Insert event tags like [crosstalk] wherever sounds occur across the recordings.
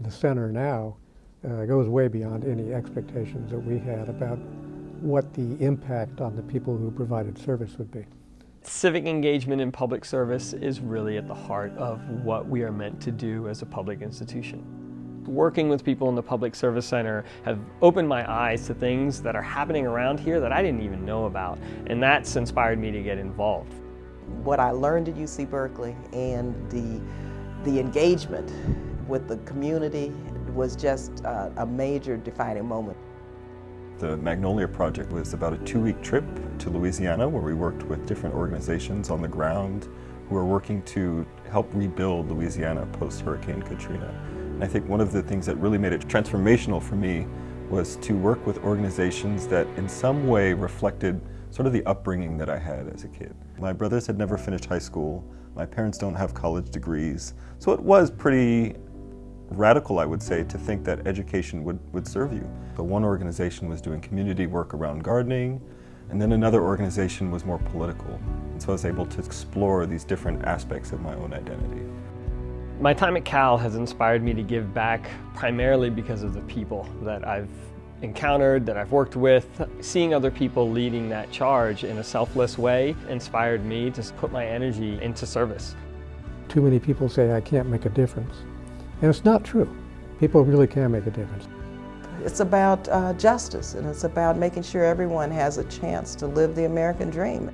the center now uh, goes way beyond any expectations that we had about what the impact on the people who provided service would be. Civic engagement in public service is really at the heart of what we are meant to do as a public institution. Working with people in the Public Service Center have opened my eyes to things that are happening around here that I didn't even know about, and that's inspired me to get involved. What I learned at UC Berkeley and the, the engagement with the community was just uh, a major defining moment. The Magnolia Project was about a two-week trip to Louisiana where we worked with different organizations on the ground who are working to help rebuild Louisiana post-Hurricane Katrina. And I think one of the things that really made it transformational for me was to work with organizations that in some way reflected sort of the upbringing that I had as a kid. My brothers had never finished high school. My parents don't have college degrees. So it was pretty radical, I would say, to think that education would, would serve you. But one organization was doing community work around gardening, and then another organization was more political. And so I was able to explore these different aspects of my own identity. My time at Cal has inspired me to give back primarily because of the people that I've encountered, that I've worked with. Seeing other people leading that charge in a selfless way inspired me to put my energy into service. Too many people say I can't make a difference. And it's not true. People really can make a difference. It's about uh, justice and it's about making sure everyone has a chance to live the American dream.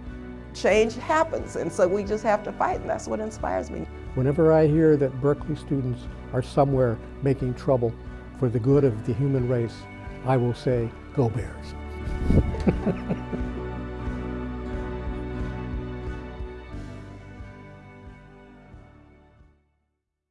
Change happens and so we just have to fight and that's what inspires me. Whenever I hear that Berkeley students are somewhere making trouble for the good of the human race, I will say, go Bears. [laughs]